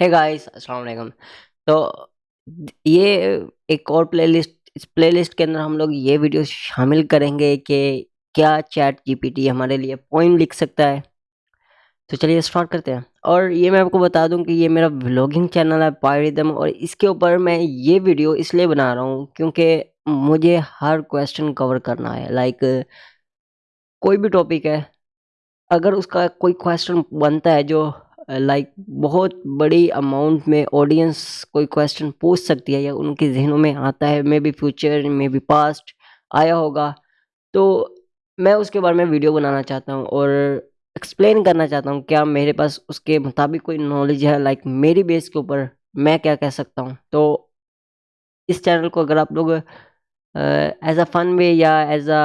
Hey guys अस्सलाम वालेकुम तो ये एक और प्लेलिस्ट इस प्लेलिस्ट के अंदर हम लोग ये वीडियो शामिल करेंगे कि क्या चैट जीपीटी हमारे लिए पोइम लिख सकता है। तो चलिए स्टार्ट करते हैं। और ये मैं आपको बता दूँ कि ये मेरा व्लॉगिंग चैनल है पायरिदम और इसके ऊपर मैं ये वीडियो इसलिए बना रहा हूँ क्योंकि मुझे हर क्वेश्चन कवर करना है। लाइक कोई भी टॉपिक है, अगर उसका कोई क्वेश्चन बनता है जो लाइक बहुत बड़ी अमाउंट में ऑडियंस कोई क्वेश्चन पूछ सकती है या उनके जहनों में आता है maybe future maybe past आया होगा। तो मैं उसके बारे में वीडियो बनाना चाहता हूँ और एक्सप्लेन करना चाहता हूँ, क्या मेरे पास उसके मुताबिक कोई नॉलेज है लाइक मेरी बेस के ऊपर मैं क्या कह सकता हूँ। तो इस चैनल को अगर आप लोग एज अ फन वे या as a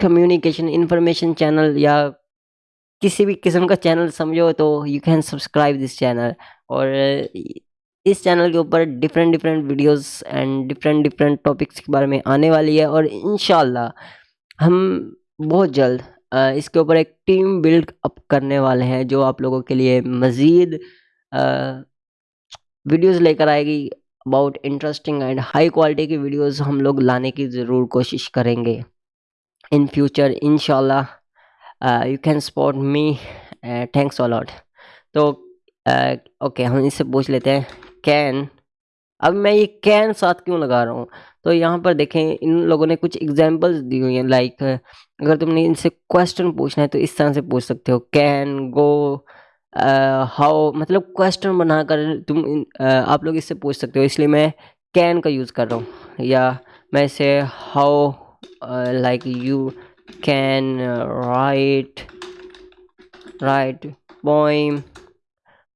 communication information channel या किसी भी किस्म का चैनल समझो तो you can subscribe this channel और इस चैनल के ऊपर different different videos and different different topics के बारे में आने वाली है और इन हम बहुत जल्द इसके ऊपर एक टीम बिल्ड अप करने वाले हैं जो आप लोगों के लिए मज़ीद वीडियोस लेकर आएगी about interesting and high quality की वीडियोस हम लोग लाने की ज़रूर कोशिश करेंगे। In future in you can support me thanks a lot तो ओके uh, हम इससे पूछ लेते हैं कैन अब मैं ये कैन साथ क्यों लगा रहा हूँ? तो यहाँ पर देखें इन लोगों ने कुछ एग्जांपल्स दी हुई हैं लाइक अगर तुमने इनसे क्वेश्चन पूछना है तो इस तरह से पूछ सकते हो कैन गो हाउ मतलब क्वेश्चन बनाकर तुम uh, आप लोग इससे पूछ सकते हो इसलिए मैं कैन का यूज़ कर रहा हूँ या मैं इसे how like you can write write poem.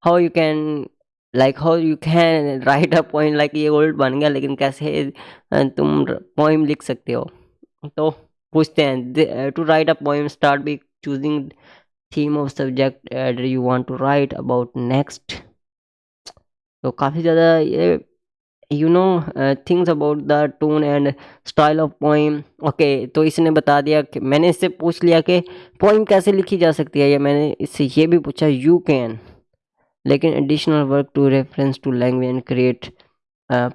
How you can, like, how you can write a poem, like, ये ओल्ड बन गया, लेकिन कैसे तुम पोइम लिख सकते हो? तो पूछते हैं to write a poem start by choosing theme of subject you want to write about next तो काफ़ी ज़्यादा ये you know things about the tone and style of poem okay तो इसने बता दिया कि मैंने इससे पूछ लिया कि पोइम कैसे लिखी जा सकती है? या मैंने इससे ये भी पूछा यू कैन लेकिन additional work to reference to language and create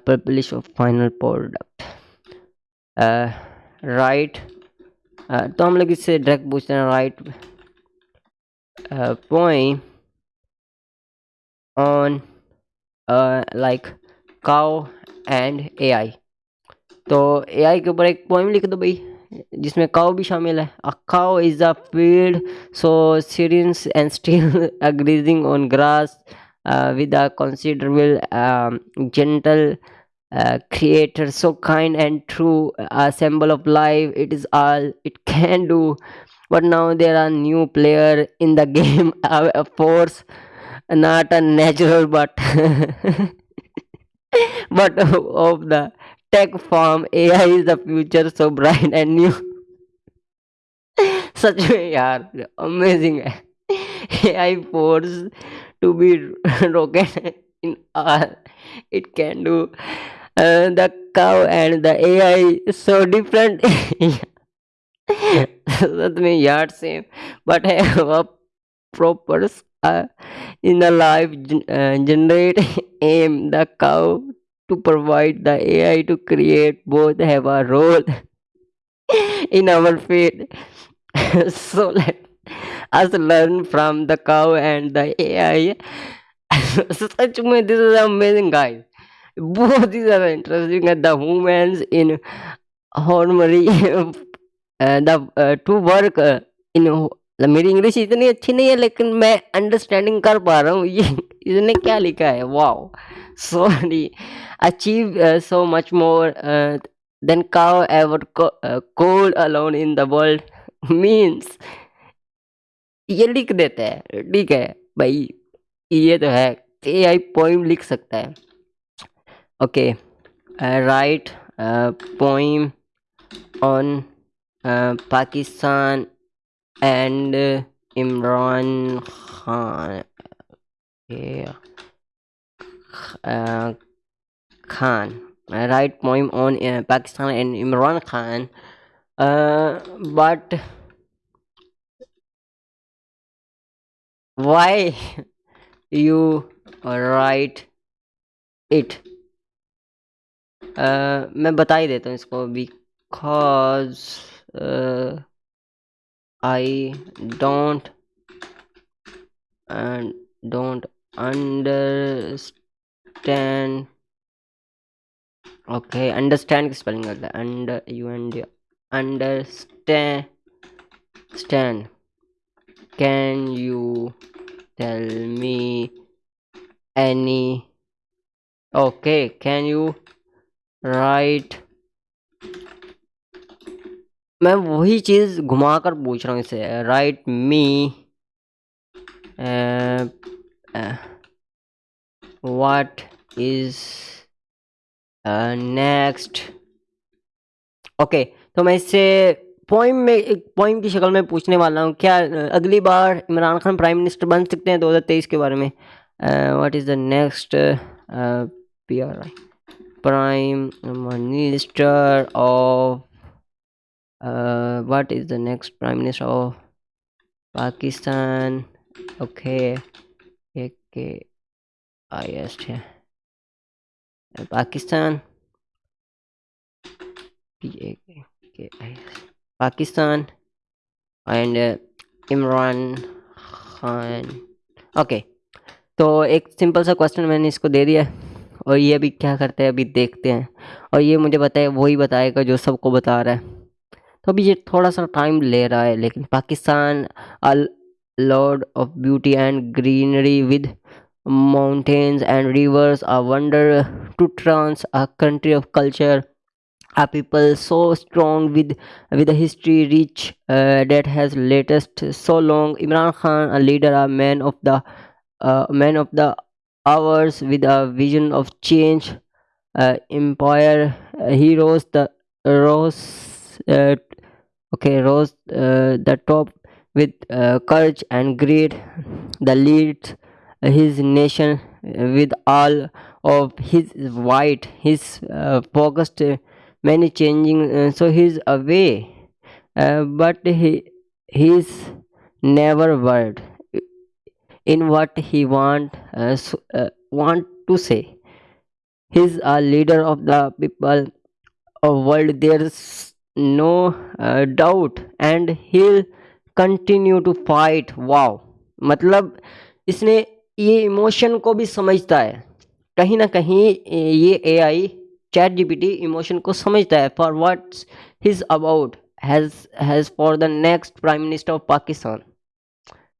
publish of final product right तो हम लोग इससे डायरेक्ट पूछते हैं write poem on like cow and A I तो ए आई के ऊपर एक पोइम लिख दो भाई, जिसमें काओ भी शामिल है। A cow is a field so serene and still a grazing on grass with a considerable gentle creator so kind and true assemble of life it is all it can do but now there are new player in the game force not a natural but but of the tech farm AI is the future so bright and new सच में यार amazing है AI force to be rocket in all it can do uh, the cow and the AI so different सच में यार same but है proper uh, Uh, in a live uh, generate aim the cow to provide the ai to create both have a role in our feed so let us learn from the cow and the ai such this is amazing guys. Both these are interesting the humans in harmony uh, the uh, to work uh, in in मेरी English इतनी अच्छी नहीं है, लेकिन मैं understanding कर पा रहा हूँ। ये, इसने क्या लिखा है? Wow sorry achieve so much more than cow ever could alone in the world means ये लिख देते हैं। ठीक है। भाई, ये तो है। ए आई पोइम लिख सकता है। Okay write poem on Pakistan and uh, Imran Khan. Yeah. Uh, Khan. I write poem on uh, Pakistan and Imran Khan. Uh, but why you write it मैं बता ही देता हूँ इसको because I I don't and don't understand. Okay understand spelling like that. Under you and understand stand. Can you tell me any? Okay can you write मैं वही चीज़ घुमा कर पूछ रहा हूँ इसे। Write me what is next okay तो मैं इससे पोइम में एक पोइम की शक्ल में पूछने वाला हूँ। क्या अगली बार इमरान खान प्राइम मिनिस्टर बन सकते हैं 2023 के बारे में? What is the next P R I prime minister of prime minister of Pakistan okay एक के आई एस है। Pakistan P A K I S Pakistan and Imran Khan okay तो एक सिंपल सा क्वेश्चन मैंने इसको दे दिया और ये अभी क्या करते हैं? अभी देखते हैं। और ये मुझे बताए वही बताएगा जो सबको बता रहा है। तो अभी ये थोड़ा सा टाइम ले रहा है लेकिन Pakistan all lord of beauty and greenery with mountains and rivers a wonder to trans a country of culture a people so strong with with a history rich uh, that has latest so long imran khan a leader a man of the uh, man of the hours with a vision of change uh, empire uh, he rose the rose uh, okay rose uh, the top with uh, courage and greed the lead his nation with all of his white his uh, focused uh, many changing uh, so he's away uh, but he he's never word in what he want uh, so, uh, want to say. He's a leader of the people of world. There's uh, doubt and he'll continue to fight. Wow. मतलब इसने ये emotion को भी समझता है। कहीं ना कहीं ये A I chat GPT emotion को समझता है for what's his about has has for the next prime minister of Pakistan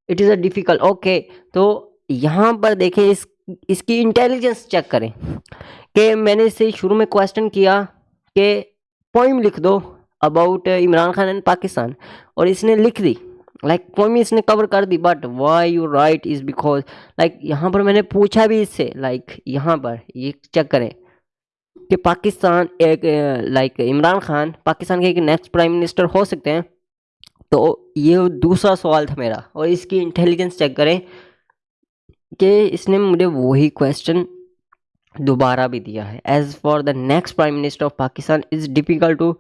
it is a difficult okay तो यहाँ पर देखें इस इसकी इंटेलिजेंस चेक करें। कि मैंने इसे शुरू में क्वेश्चन किया कि पोइम लिख दो। अबाउट इमरान खान एंड पाकिस्तान और इसने लिख दी लाइक like, पोइम इसने कवर कर दी but why you write is because like यहाँ पर मैंने पूछा भी इससे लाइक like, यहाँ पर ये चेक करें कि पाकिस्तान एक लाइक इमरान खान पाकिस्तान के एक नेक्स्ट प्राइम मिनिस्टर हो सकते हैं? तो ये दूसरा सवाल था मेरा और इसकी इंटेलिजेंस चेक करें कि इसने मुझे वही क्वेश्चन दोबारा भी दिया है. As for the next prime minister of Pakistan is difficult to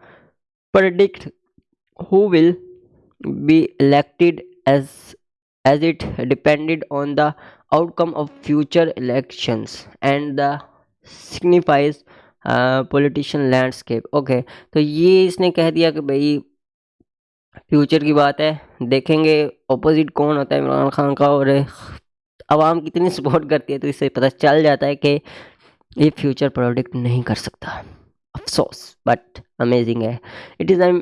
predict who will be elected as as it depended on the outcome of future elections and the signifies politician landscape okay तो ये इसने कह दिया कि भाई future की बात है। देखेंगे ऑपोजिट कौन होता है, इमरान खान का और आवाम कितनी सपोर्ट करती है तो इससे पता चल जाता है कि ये फ्यूचर प्रोडिक्ट नहीं कर सकता। अफसोस बट अमेजिंग है। It is I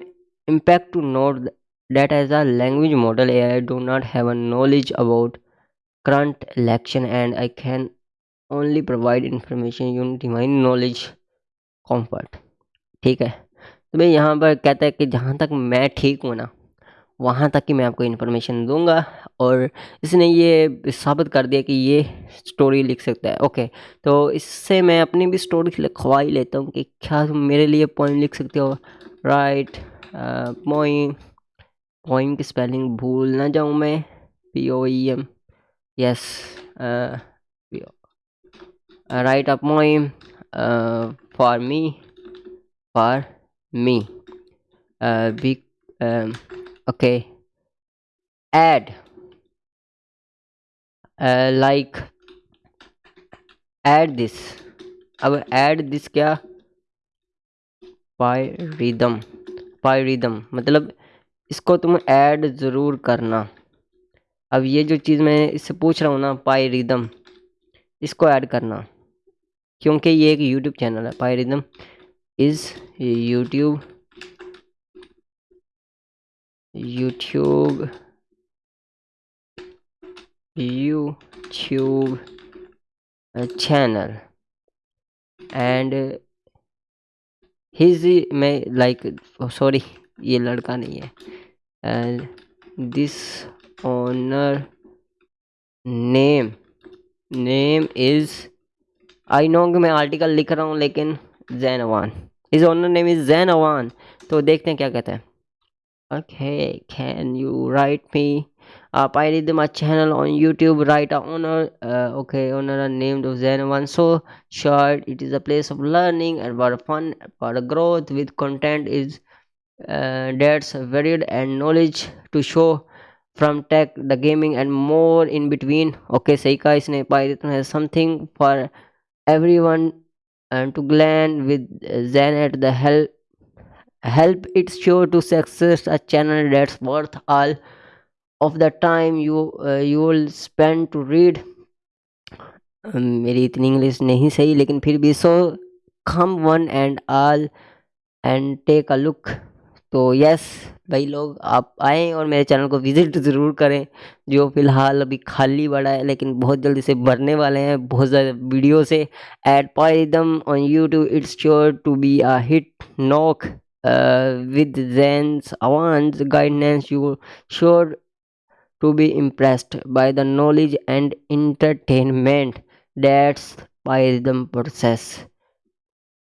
impact to note date as a language model A I do not have a knowledge about current election and I can only provide information you my knowledge comfort ठीक है? तो भाई यहाँ पर कहता है कि जहाँ तक मैं ठीक हूँ ना, वहाँ तक ही मैं आपको इन्फॉर्मेशन दूँगा। और इसने ये साबित कर दिया कि ये स्टोरी लिख सकता है। ओके तो इससे मैं अपनी भी स्टोरी लिखवा ही लेता हूँ कि क्या तुम मेरे लिए पोइम लिख सकते हो। राइट पोइम पोइम की स्पेलिंग भूल ना जाऊँ मैं। P O E M yes write a poem for me for me be okay, add like add this अब ऐड दिस क्या? पाई रिदम पाई रिदम मतलब इसको तुम ऐड ज़रूर करना। अब ये जो चीज़ मैं इससे पूछ रहा हूँ ना पाई रिदम इसको ऐड करना। क्योंकि ये एक यूट्यूब चैनल है। Pi Rhythm is YouTube YouTube YouTube channel and his मैं लाइक सॉरी ये लड़का नहीं है। This owner name name is I know कि मैं आर्टिकल लिख रहा हूँ, लेकिन Zain Awan is owner name is Zain Awan तो देखते हैं क्या कहते हैं। Okay, can you write me up i did my channel on youtube a owner uh, okay owner named zen one so short. It is a place of learning and for fun for growth with content is uh, that's varied and knowledge to show from tech the gaming and more in between. Okay seika isne python has something for everyone and to glean with zen at the help help it sure to success a channel that's worth all of the time you uh, you will spend to read. मेरी इतनी English नहीं सही लेकिन फिर भी so come one and all and take a look तो yes भाई लोग आप आएँ और मेरे चैनल को विज़िट ज़रूर करें जो फ़िलहाल अभी खाली पड़ा है लेकिन बहुत जल्दी से भरने वाले हैं बहुत ज़्यादा वीडियो से. At Pi Rhythm on YouTube it's sure to be a hit knock with Zen's Avant's guidance, you sure to be impressed by the knowledge and entertainment that's by the process.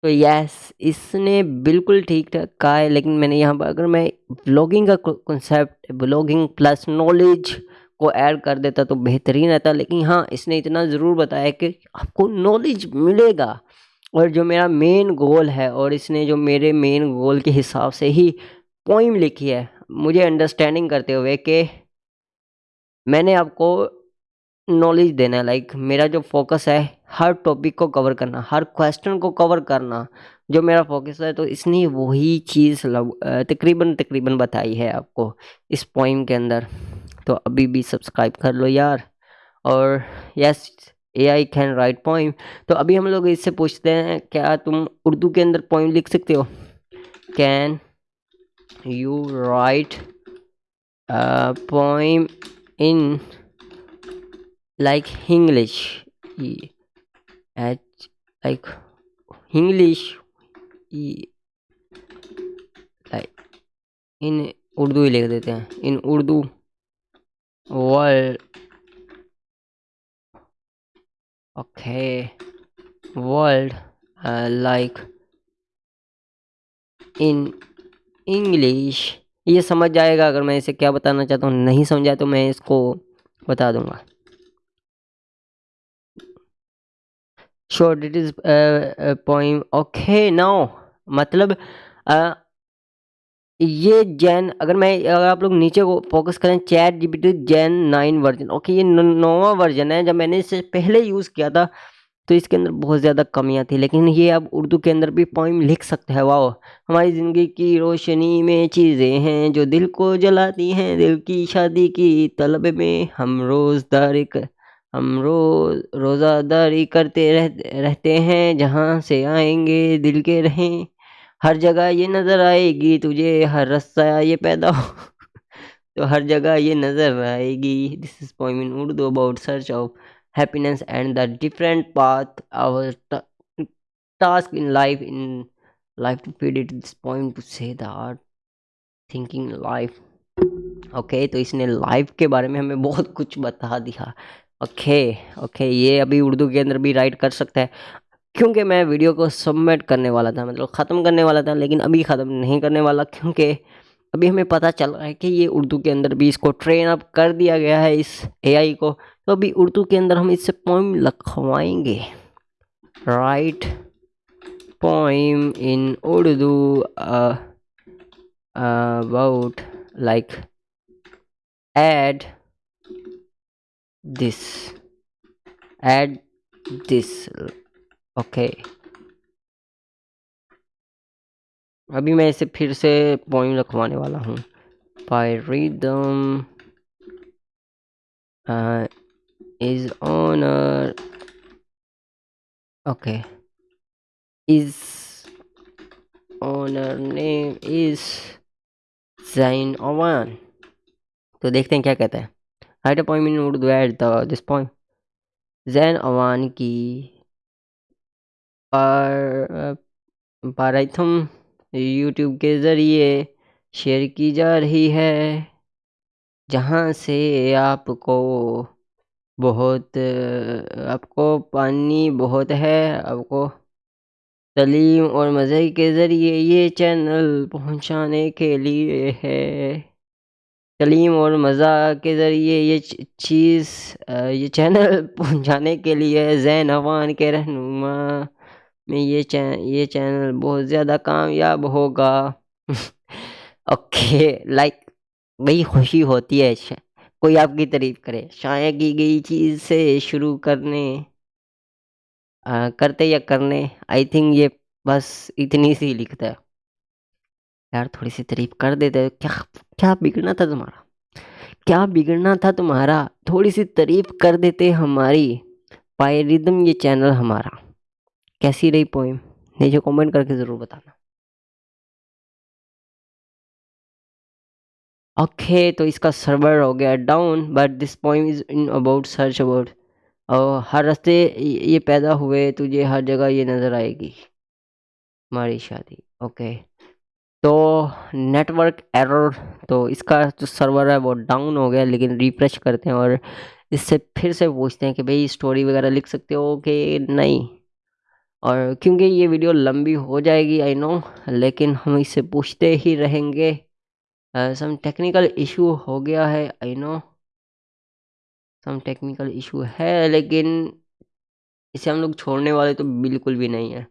तो yes इसने बिल्कुल ठीक ठाक कहा है, लेकिन मैंने यहाँ पर, अगर मैं ब्लॉगिंग का कॉन्सेप्ट ब्लॉगिंग प्लस नॉलेज को ऐड कर देता तो बेहतरीन रहता, लेकिन हाँ इसने इतना ज़रूर बताया कि आपको नॉलेज मिलेगा और जो मेरा मेन गोल है, और इसने जो मेरे मेन गोल के हिसाब से ही पोइम लिखी है, मुझे अंडरस्टैंडिंग करते हुए कि मैंने आपको नॉलेज देना है लाइक मेरा जो फोकस है, हर टॉपिक को कवर करना, हर क्वेश्चन को कवर करना, जो मेरा फोकस है तो इसने वही चीज़ तकरीबन तकरीबन बताई है आपको इस पोइम के अंदर। तो अभी भी सब्सक्राइब कर लो यार। और yes a I can write poem तो अभी हम लोग इससे पूछते हैं, क्या तुम उर्दू के अंदर पोइम लिख सकते हो? Can you write poem in like English H like English like in Urdu ही लिख देते हैं in Urdu world okay. World uh, like in English ये समझ जाएगा अगर मैं इसे क्या बताना चाहता हूँ नहीं समझा तो मैं इसको बता दूँगा। Short it is poem okay no मतलब uh, ये जैन अगर मैं अगर आप लोग नीचे को फोकस करें chat GPT Jain nine version okay ये नौवा वर्जन है जब मैंने इसे पहले यूज़ किया था तो इसके अंदर बहुत ज़्यादा कमियाँ थी। लेकिन ये अब उर्दू के अंदर भी पोइम लिख सकते हैं वाह हमारी ज़िंदगी की रोशनी में चीज़ें हैं जो दिल को जलाती हैं। दिल की शादी की तलब में हम रोज़दारी हम रोज़ रोज़ादारी करते रह, रहते हैं। जहाँ से आएँगे दिल के रहें। हर जगह ये नज़र आएगी तुझे हर रास्ता ये पैदा हो। तो हर जगह ये नज़र आएगी। This is poem in Urdu about search of happiness and the different path our task in life in life to feed it. This poem to say the art thinking life. Okay okay, तो इसने life के बारे में हमें बहुत कुछ बता दिया। ओके okay, ओके okay, ये अभी उर्दू के अंदर भी राइट कर सकता है। क्योंकि मैं वीडियो को सबमिट करने वाला था मतलब ख़त्म करने वाला था लेकिन अभी ख़त्म नहीं करने वाला क्योंकि अभी हमें पता चल रहा है कि ये उर्दू के अंदर भी इसको ट्रेन अप कर दिया गया है इस एआई को। तो अभी उर्दू के अंदर हम इससे poem लिखवाएँगे। Write poem in Urdu about like add this add this okay अभी मैं इसे फिर से पॉइंट रखवाने वाला हूँ। पायरिदम is owner okay. Is owner name is Zain Oman. तो देखते हैं क्या कहता है। Write a point in at this point Zain Awan की पर पाराइथम यूट्यूब के ज़रिए शेयर की जा रही है, जहाँ से आपको बहुत आपको पानी बहुत है, आपको तलीम और मज़े के ज़रिए ये चैनल पहुँचाने के लिए है। तलीम और मज़ा के ज़रिए ये चीज़ ये चैनल पहुँचाने के लिए जैन अवान के रहनुमा में ये चैन ये चैनल बहुत ज़्यादा कामयाब होगा। ओके, लाइक वही खुशी होती है। कोई आपकी तारीफ़ करे। शाया की गई चीज़ से शुरू करने आ, करते या करने आई थिंक ये बस इतनी सी लिखता है। यार थोड़ी सी तारीफ़ कर देते क्या क्या बिगड़ना था तुम्हारा? क्या बिगड़ना था तुम्हारा? थोड़ी सी तारीफ़ कर देते हमारी पायरिदम ये चैनल हमारा। कैसी रही पोइम नीचे कमेंट करके ज़रूर बताना। ओके तो इसका सर्वर हो गया down but this poem is in about search about और हर रास्ते ये पैदा हुए तुझे हर जगह ये नज़र आएगी। हमारी शादी ओके तो नेटवर्क एरर तो इसका जो सर्वर है वो डाउन हो गया, लेकिन रिफ्रेश करते हैं और इससे फिर से पूछते हैं कि भाई स्टोरी वगैरह लिख सकते हो कि नहीं? और क्योंकि ये वीडियो लंबी हो जाएगी आई नो लेकिन हम इससे पूछते ही रहेंगे। सम टेक्निकल इशू हो गया है I know some technical issue है, लेकिन इसे हम लोग छोड़ने वाले तो बिल्कुल भी नहीं है।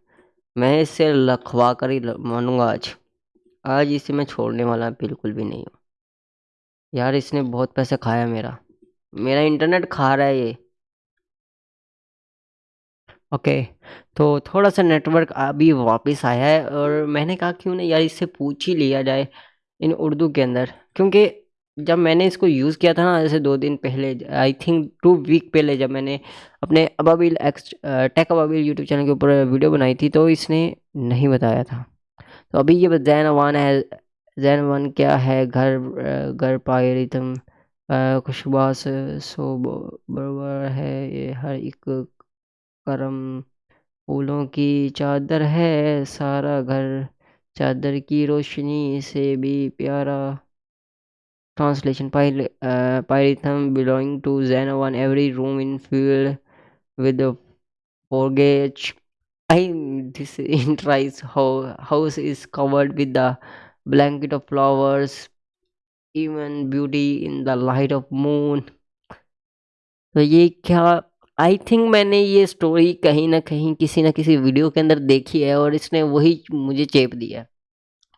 मैं इससे लखवा कर ही मानूँगा आज। आज इसे मैं छोड़ने वाला बिल्कुल भी नहीं हूँ। यार, इसने बहुत पैसे खाया मेरा। मेरा इंटरनेट खा रहा है ये। ओके तो थोड़ा सा नेटवर्क अभी वापस आया है और मैंने कहा क्यों नहीं यार, इससे पूछ ही लिया जाए। इन उर्दू के अंदर। क्योंकि जब मैंने इसको यूज़ किया था ना, जैसे दो दिन पहले आई थिंक टू वीक पहले जब मैंने अपने Ababil X tech Ababil YouTube channel के ऊपर वीडियो बनाई थी तो इसने नहीं बताया था। तो अभी ये जैन अवान है जैन अवान क्या है? घर घर पाए रितम खुशबास, सो बरबर है, ये हर एक करम फूलों की चादर है, सारा घर चादर की रोशनी से भी प्यारा translation पायरिथम belong to Zain one every room in field with forages I this entire house is covered with the blanket of flowers even beauty in the light of moon तो ये क्या आई थिंक मैंने ये story कहीं ना कहीं किसी ना किसी वीडियो के अंदर देखी है और इसने वही मुझे चेप दिया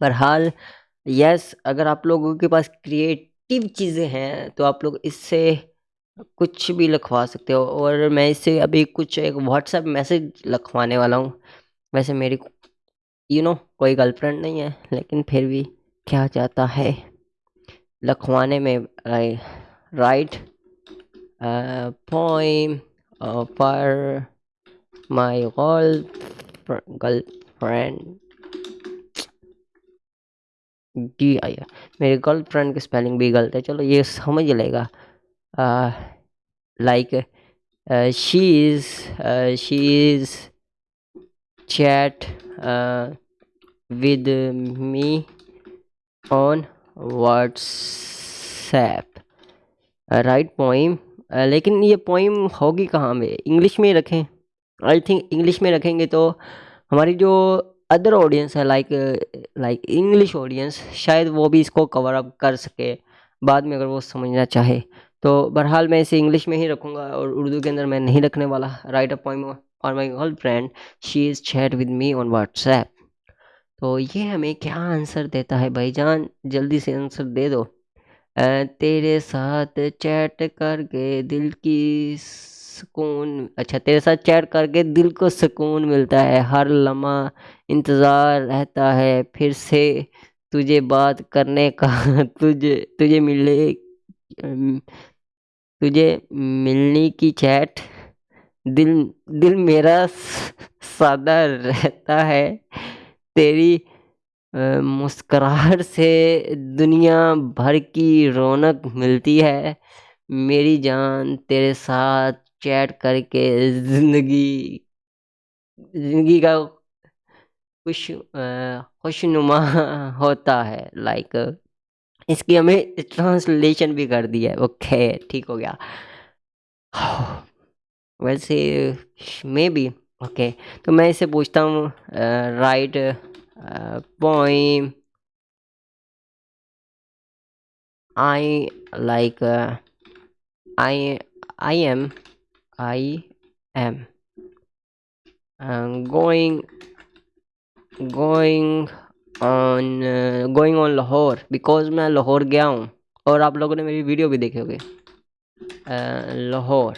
पर हाल यस अगर आप लोगों के पास क्रिएटिव चीज़ें हैं तो आप लोग इससे कुछ भी लिखवा सकते हो। और मैं इससे अभी कुछ एक व्हाट्सएप मैसेज लिखवाने वाला हूँ। वैसे मेरी यू नो कोई गर्लफ्रेंड नहीं है, लेकिन फिर भी क्या चाहता है? लिखवाने में राइट पोइम पर my girl girlfriend D I मेरी गर्लफ्रेंड की स्पेलिंग भी गलत है। चलो ये समझ लेगा। Like she is she is chat with me on WhatsApp write poem लेकिन ये पोइम होगी कहाँ में? इंग्लिश में रखें। आई थिंक इंग्लिश में रखेंगे तो हमारी जो अदर ऑडियंस है लाइक लाइक इंग्लिश ऑडियंस शायद वो भी इसको कवर अप कर सके, बाद में अगर वो समझना चाहे। तो बहरहाल मैं इसे इंग्लिश में ही रखूँगा और उर्दू के अंदर मैं नहीं रखने वाला। राइट अ पॉइंट और my girl friend she is chat with me on WhatsApp तो ये हमें क्या आंसर देता है भाईजान? जल्दी से आंसर दे दो। तेरे साथ चैट करके दिल की सुकून अच्छा तेरे साथ चैट करके दिल को सुकून मिलता है। हर लम्हा इंतज़ार रहता है, फिर से तुझे बात करने का, तुझे तुझे मिलने तुझे मिलने की चैट। दिल दिल मेरा सादा रहता है। तेरी मुस्कुराहट से दुनिया भर की रौनक मिलती है। मेरी जान तेरे साथ चैट करके ज़िंदगी ज़िंदगी का खुश खुशनुमा होता है। लाइक इसकी हमें ट्रांसलेशन भी कर दिया है। ओके ठीक हो गया। वैसे मे बी ओके तो मैं इसे पूछता हूँ write poem I like I I am I am. Uh, going going on uh, going on Lahore because मैं लाहौर गया हूँ और आप लोगों ने मेरी वीडियो भी देखे होंगे। Lahore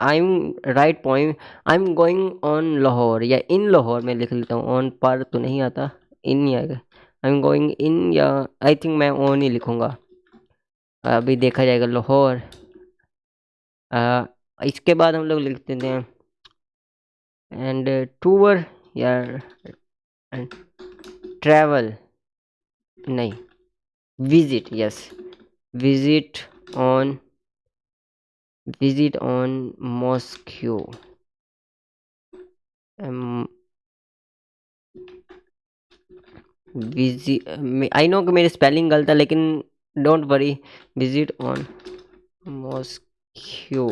I am write point I am going on Lahore या इन लाहौर में लिख लेता हूँ। ऑन पर तो नहीं आता। इन आएगा। आई एम गोइंग इन या आई थिंक मैं ऑन ही लिखूँगा। अभी देखा जाएगा लाहौर इसके बाद हम लोग लिख देते हैं। एंड टूर या ट्रैवल नहीं। Visit yes visit on visit on mosque I know कि मेरी स्पेलिंग गलत है, लेकिन don't worry visit on mosque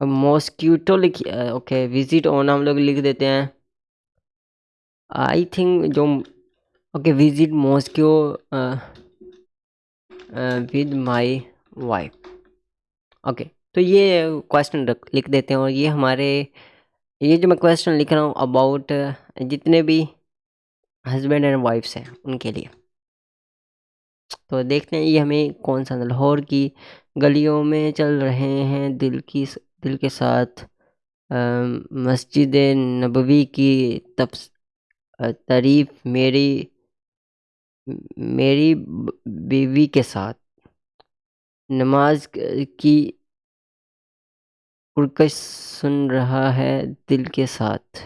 mosquito लिख ओके विज़िट ऑन हम लोग लिख देते हैं. आई थिंक जो okay visit mosque with my wife okay तो ये क्वेश्चन लिख देते हैं और ये हमारे, ये जो मैं क्वेश्चन लिख रहा हूँ अबाउट जितने भी हस्बैंड एंड वाइफ्स हैं उनके लिए। तो देखते हैं ये हमें कौन सा लाहौर की गलियों में चल रहे हैं, दिल की दिल के साथ मस्जिद, नबवी की तब तारीफ़ मेरी मेरी बीवी के साथ। नमाज़ की पुरकश सुन रहा है दिल के साथ।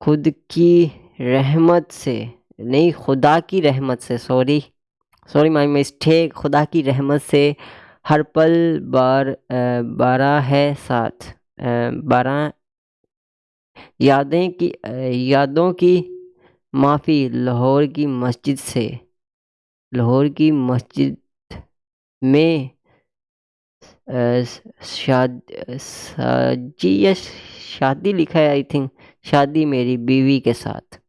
खुद की रहमत से, नहीं, खुदा की रहमत से सॉरी सॉरी माई मिस्टेक खुदा की रहमत से हर पल बार बारह है साथ। बारह यादें की यादों की माफ़ी, लाहौर की मस्जिद से, लाहौर की मस्जिद में शादी या शादी लिखा है आई थिंक शादी मेरी बीवी के साथ।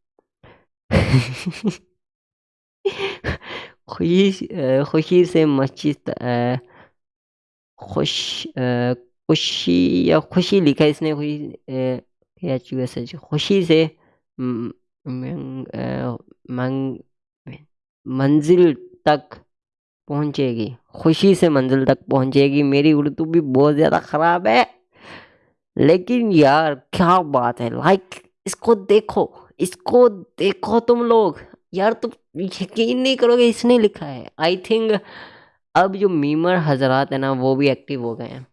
खुशी खुशी से मस्जिद खुश खुशी, या खुशी लिखा है इसने, खुशी खुशी से मंजिल तक पहुंचेगी। खुशी से मंजिल तक पहुंचेगी। मेरी उर्दू भी बहुत ज़्यादा ख़राब है। लेकिन यार, क्या बात है। लाइक इसको देखो इसको देखो तुम लोग। यार, तुम यकीन नहीं करोगे, इसने लिखा है। आई थिंक अब जो मीमर हजरात है ना, वो भी एक्टिव हो गए हैं।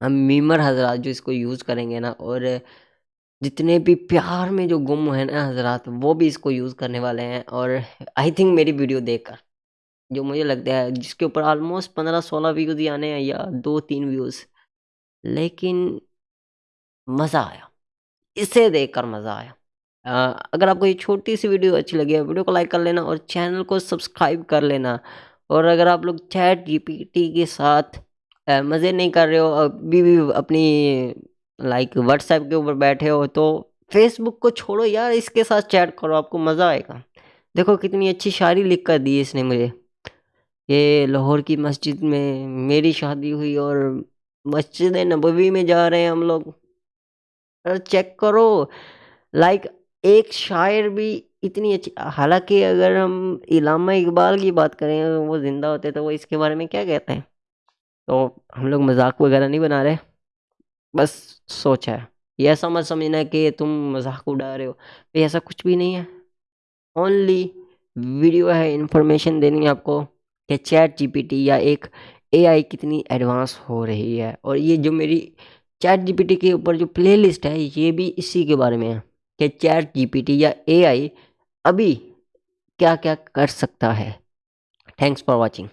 अब मीमर हजरात जो इसको यूज़ करेंगे ना, और जितने भी प्यार में जो गुम है ना हजरात, वो भी इसको यूज़ करने वाले हैं। और आई थिंक मेरी वीडियो देखकर। जो मुझे लगता है जिसके ऊपर ऑलमोस्ट पंद्रह सोलह व्यूज़ ही आने हैं या दो तीन व्यूज़ लेकिन मज़ा आया। इसे देखकर मज़ा आया। आ, अगर आपको ये छोटी सी वीडियो अच्छी लगी है वीडियो को लाइक कर लेना और चैनल को सब्सक्राइब कर लेना। और अगर आप लोग चैट जीपीटी के साथ मज़े नहीं कर रहे हो अभी भी अपनी लाइक व्हाट्सएप के ऊपर बैठे हो तो फेसबुक को छोड़ो यार इसके साथ चैट करो आपको मज़ा आएगा। देखो कितनी अच्छी शायरी लिख कर दी इसने मुझे। ये लाहौर की मस्जिद में मेरी शादी हुई और मस्जिद नबवी में जा रहे हैं हम लोग। अरे चेक करो लाइक एक शायर भी इतनी अच्छी, हालाँकि अगर हम इलामा इकबाल की बात करें वो ज़िंदा होते तो वो इसके बारे में क्या कहते हैं? तो हम लोग मज़ाक वगैरह नहीं बना रहे, बस सोच है। ये ऐसा मत समझना कि तुम मज़ाक उड़ा रहे हो, ये ऐसा कुछ भी नहीं है। ओनली वीडियो है इंफॉर्मेशन देनी है आपको। कि चैट जीपीटी या एक एआई कितनी एडवांस हो रही है। और ये जो मेरी चैट जीपीटी के ऊपर जो प्लेलिस्ट है, ये भी इसी के बारे में है कि चैट जीपीटी या एआई अभी क्या क्या कर सकता है। Thanks for watching.